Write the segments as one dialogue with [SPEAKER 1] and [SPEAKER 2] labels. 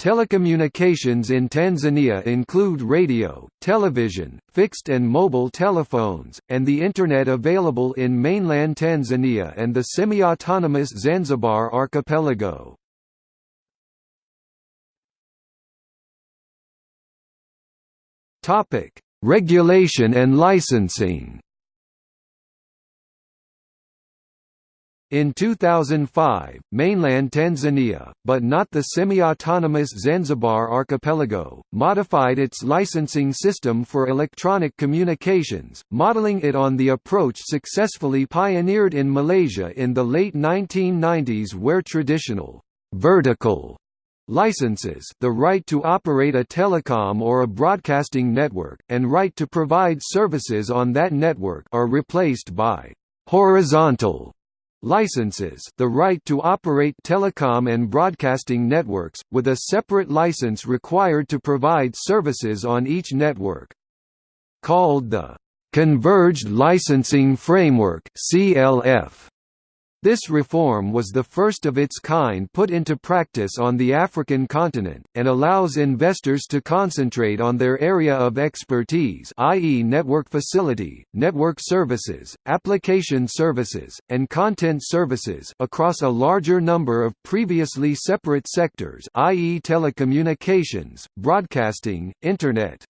[SPEAKER 1] Telecommunications in Tanzania include radio, television, fixed and mobile telephones, and the Internet available in mainland Tanzania and the semi-autonomous Zanzibar archipelago. Regulation and licensing In 2005, mainland Tanzania, but not the semi-autonomous Zanzibar archipelago, modified its licensing system for electronic communications, modeling it on the approach successfully pioneered in Malaysia in the late 1990s where traditional vertical licenses the right to operate a telecom or a broadcasting network, and right to provide services on that network are replaced by horizontal Licenses the right to operate telecom and broadcasting networks, with a separate license required to provide services on each network. Called the Converged Licensing Framework CLF. This reform was the first of its kind put into practice on the African continent, and allows investors to concentrate on their area of expertise i.e. network facility, network services, application services, and content services across a larger number of previously separate sectors i.e. telecommunications, broadcasting, Internet,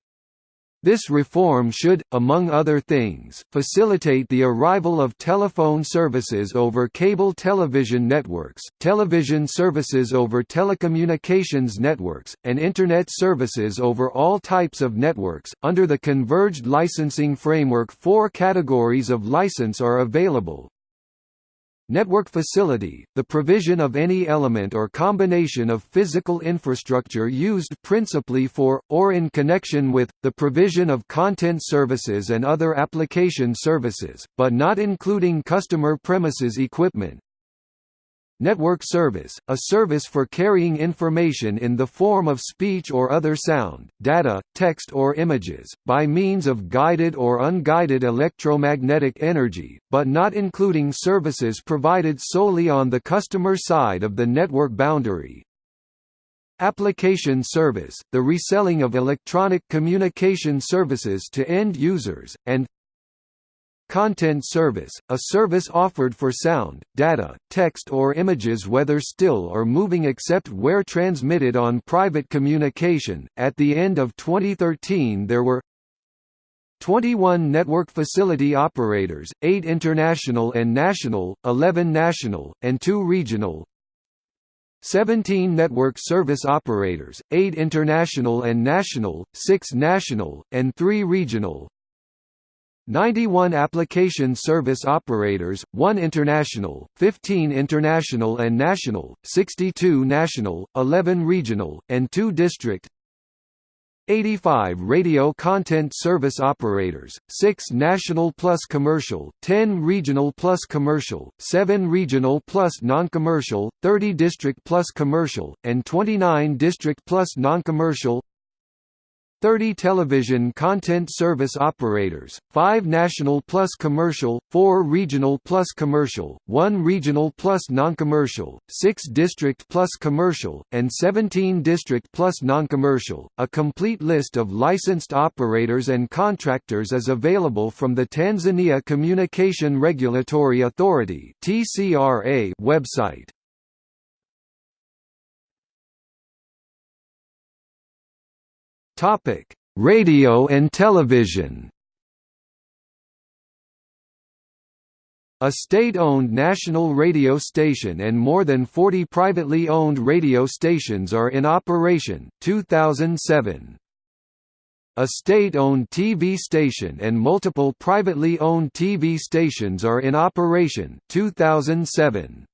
[SPEAKER 1] this reform should, among other things, facilitate the arrival of telephone services over cable television networks, television services over telecommunications networks, and Internet services over all types of networks. Under the Converged Licensing Framework, four categories of license are available Network facility, the provision of any element or combination of physical infrastructure used principally for, or in connection with, the provision of content services and other application services, but not including customer premises equipment, Network service, a service for carrying information in the form of speech or other sound, data, text or images, by means of guided or unguided electromagnetic energy, but not including services provided solely on the customer side of the network boundary. Application service, the reselling of electronic communication services to end users, and Content service, a service offered for sound, data, text or images whether still or moving except where transmitted on private communication. At the end of 2013 there were 21 network facility operators, 8 international and national, 11 national, and 2 regional, 17 network service operators, 8 international and national, 6 national, and 3 regional, 91 application service operators, 1 international, 15 international and national, 62 national, 11 regional, and 2 district. 85 radio content service operators, 6 national plus commercial, 10 regional plus commercial, 7 regional plus non-commercial, 30 district plus commercial, and 29 district plus non-commercial 30 television content service operators, 5 national plus commercial, 4 regional plus commercial, 1 regional plus non-commercial, 6 district plus commercial, and 17 district plus non-commercial. A complete list of licensed operators and contractors is available from the Tanzania Communication Regulatory Authority (TCRA) website. Topic: Radio and television. A state-owned national radio station and more than 40 privately owned radio stations are in operation 2007. A state-owned TV station and multiple privately owned TV stations are in operation 2007.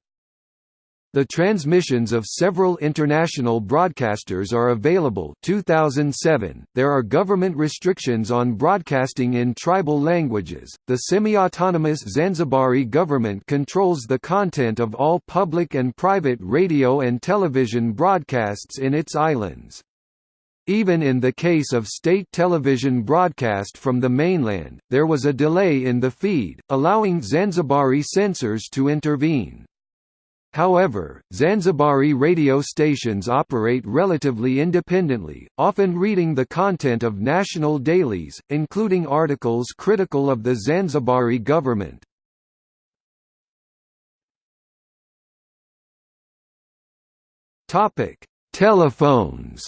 [SPEAKER 1] The transmissions of several international broadcasters are available 2007. There are government restrictions on broadcasting in tribal languages. The semi-autonomous Zanzibari government controls the content of all public and private radio and television broadcasts in its islands. Even in the case of state television broadcast from the mainland, there was a delay in the feed, allowing Zanzibari censors to intervene. However, Zanzibari radio stations operate relatively independently, often reading the content of national dailies, including articles critical of the Zanzibari government. Topic: Telephones.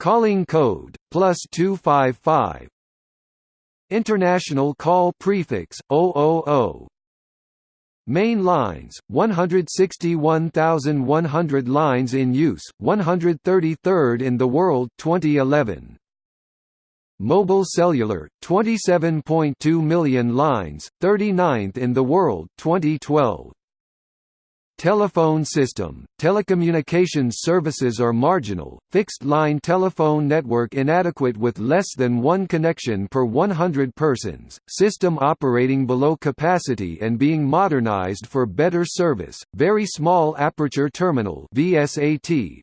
[SPEAKER 1] Calling code plus two five five. International call prefix 000. Main lines 161,100 lines in use, 133rd in the world 2011. Mobile cellular 27.2 million lines, 39th in the world 2012. Telephone system – Telecommunications services are marginal, fixed-line telephone network inadequate with less than one connection per 100 persons, system operating below capacity and being modernized for better service, very small aperture terminal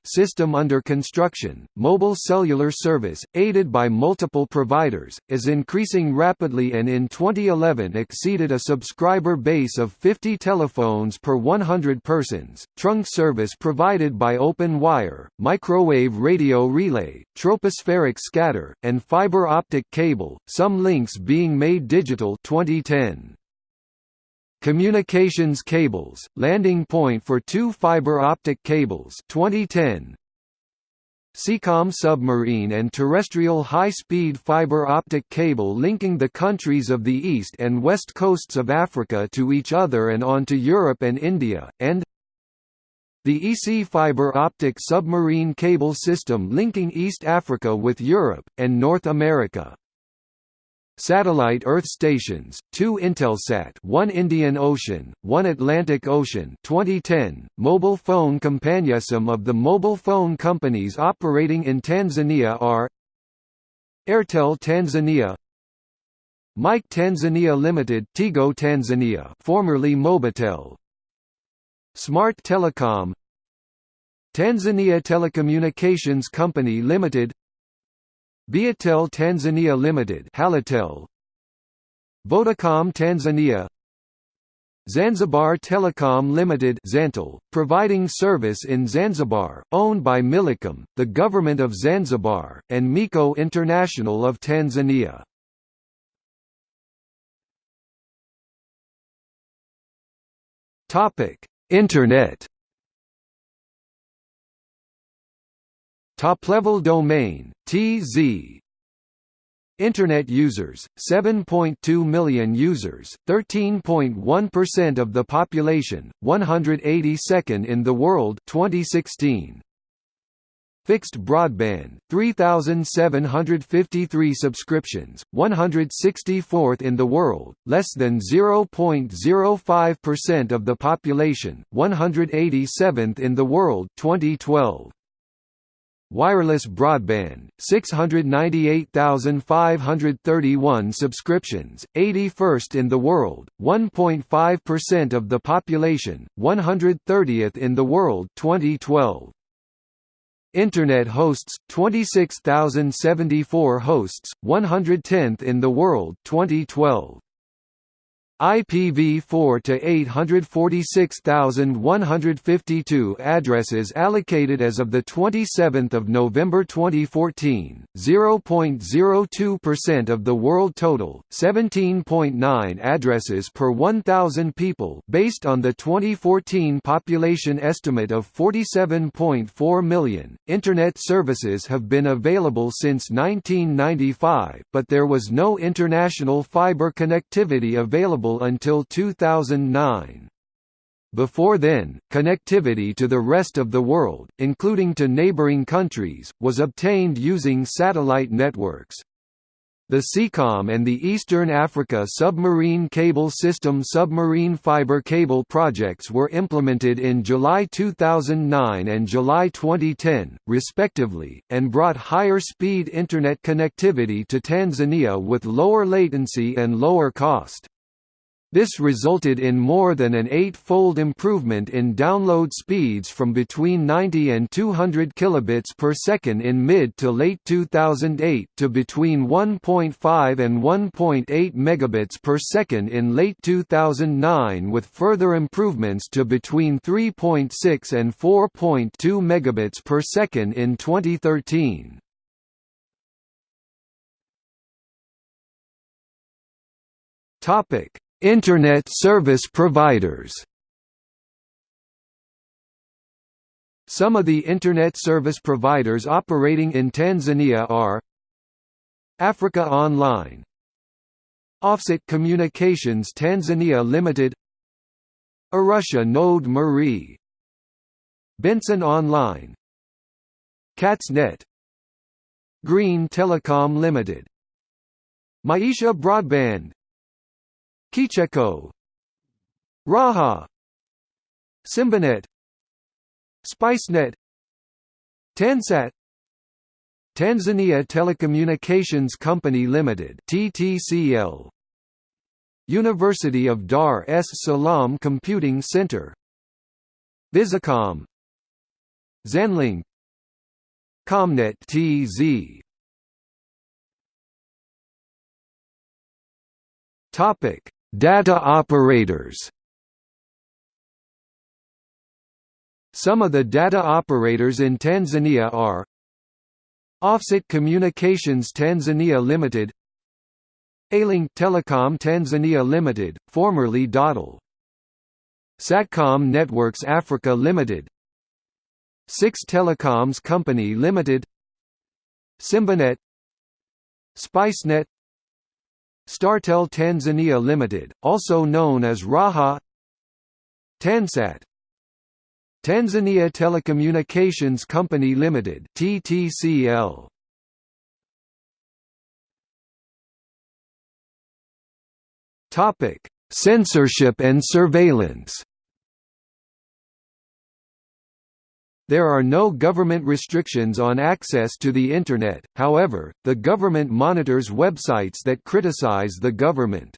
[SPEAKER 1] system under construction, mobile cellular service, aided by multiple providers, is increasing rapidly and in 2011 exceeded a subscriber base of 50 telephones per 100 persons, trunk service provided by open wire, microwave radio relay, tropospheric scatter, and fiber optic cable, some links being made digital. 2010. Communications cables, landing point for two fiber optic cables. 2010, Seacom submarine and terrestrial high-speed fiber optic cable linking the countries of the east and west coasts of Africa to each other and onto Europe and India, and the EASSy fiber optic submarine cable system linking East Africa with Europe, and North America. Satellite Earth stations, two Intelsat one Indian Ocean, one Atlantic Ocean 2010, mobile phone companionship of the mobile phone companies operating in Tanzania are Airtel Tanzania Mike Tanzania Limited Tigo Tanzania formerly Mobitel Smart Telecom Tanzania Telecommunications Company Limited Viettel Tanzania Limited Halotel Vodacom Tanzania. Zanzibar Telecom Limited Zantel, providing service in Zanzibar, owned by Millicom, the Government of Zanzibar, and Miko International of Tanzania. Internet Top-level domain, TZ Internet users, 7.2 million users, 13.1% of the population, 182nd in the world 2016. Fixed broadband, 3,753 subscriptions, 164th in the world, less than 0.05% of the population, 187th in the world 2012. Wireless broadband, 698,531 subscriptions, 81st in the world, 1.5% of the population, 130th in the world 2012. Internet hosts, 26,074 hosts, 110th in the world 2012. IPv4 to 846,152 addresses allocated as of the 27th of November 2014, 0.02% of the world total, 17.9 addresses per 1,000 people based on the 2014 population estimate of 47.4 million. Internet services have been available since 1995, but there was no international fiber connectivity available until 2009. Before then, connectivity to the rest of the world, including to neighboring countries, was obtained using satellite networks. The Seacom and the Eastern Africa Submarine Cable System submarine fiber cable projects were implemented in July 2009 and July 2010, respectively, and brought higher speed Internet connectivity to Tanzania with lower latency and lower cost. This resulted in more than an eight-fold improvement in download speeds from between 90 and 200 kilobits per second in mid to late 2008 to between 1.5 and 1.8 megabits per second in late 2009 with further improvements to between 3.6 and 4.2 megabits per second in 2013. Topic Internet service providers. Some of the Internet service providers operating in Tanzania are Africa Online Afsat Communications Tanzania Limited Arusha Node Marie Benson Online CatsNet Green Telecom Limited Maisha Broadband Kicheko. Raha. Simbanet SpiceNet. Tansat Tanzania Telecommunications Company Limited TTCL University of Dar es Salaam Computing Center. Visicom. Zenlink. Comnet TZ Topic Data operators. Some of the data operators in Tanzania are Afsat Communications Tanzania Limited A-Link Telecom Tanzania Limited, formerly Dottle Satcom Networks Africa Limited Six Telecoms Company Limited Simbanet SpiceNet Startel Tanzania Limited, also known as Raha Tansat Tanzania Telecommunications Company Limited TTCL Topic Censorship and surveillance There are no government restrictions on access to the Internet, however, the government monitors websites that criticize the government.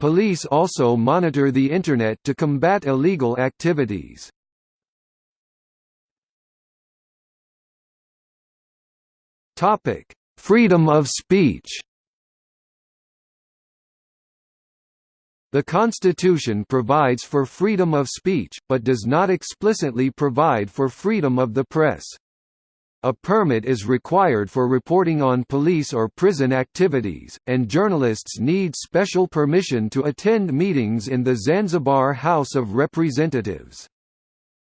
[SPEAKER 1] Police also monitor the Internet to combat illegal activities. Freedom of speech The Constitution provides for freedom of speech, but does not explicitly provide for freedom of the press. A permit is required for reporting on police or prison activities, and journalists need special permission to attend meetings in the Zanzibar House of Representatives.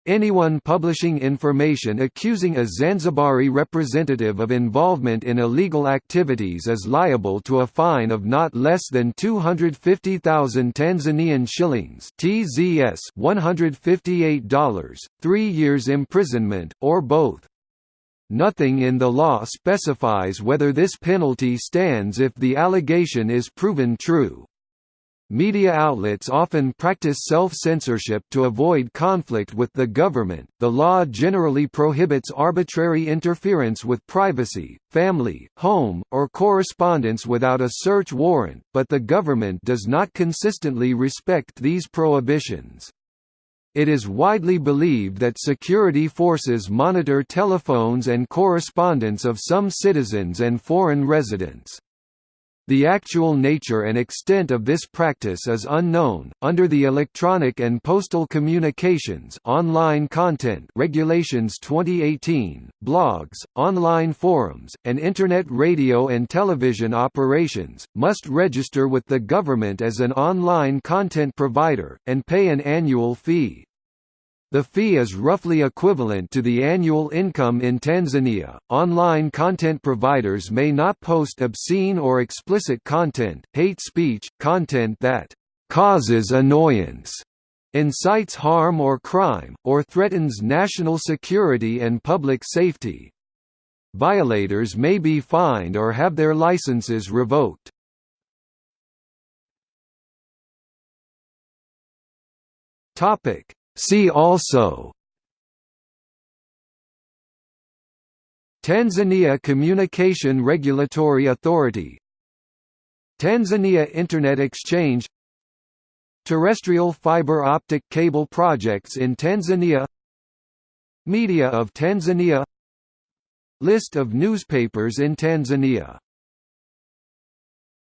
[SPEAKER 1] Anyone publishing information accusing a Zanzibari representative of involvement in illegal activities is liable to a fine of not less than 250,000 Tanzanian shillings (TZS $158), 3 years imprisonment, or both. Nothing in the law specifies whether this penalty stands if the allegation is proven true. Media outlets often practice self-censorship to avoid conflict with the government. The law generally prohibits arbitrary interference with privacy, family, home, or correspondence without a search warrant, but the government does not consistently respect these prohibitions. It is widely believed that security forces monitor telephones and correspondence of some citizens and foreign residents. The actual nature and extent of this practice is unknown. Under the Electronic and Postal Communications (Online Content) Regulations 2018, blogs, online forums, and internet radio and television operations must register with the government as an online content provider and pay an annual fee. The fee is roughly equivalent to the annual income in Tanzania. Online content providers may not post obscene or explicit content, hate speech, content that causes annoyance, incites harm or crime, or threatens national security and public safety. Violators may be fined or have their licenses revoked. Topic See also Tanzania Communication Regulatory Authority Tanzania Internet Exchange Terrestrial fiber optic cable projects in Tanzania Media of Tanzania List of newspapers in Tanzania